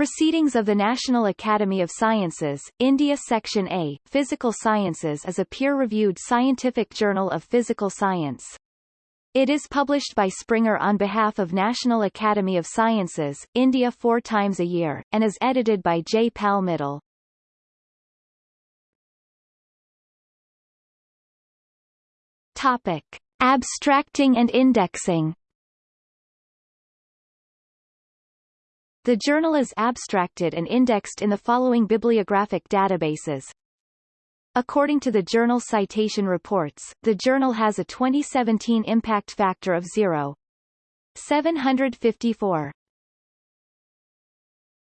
Proceedings of the National Academy of Sciences, India Section A, Physical Sciences is a peer-reviewed scientific journal of physical science. It is published by Springer on behalf of National Academy of Sciences, India four times a year, and is edited by J. Pal Mittal. Topic. Abstracting and indexing The journal is abstracted and indexed in the following bibliographic databases. According to the Journal Citation Reports, the journal has a 2017 impact factor of 0.754.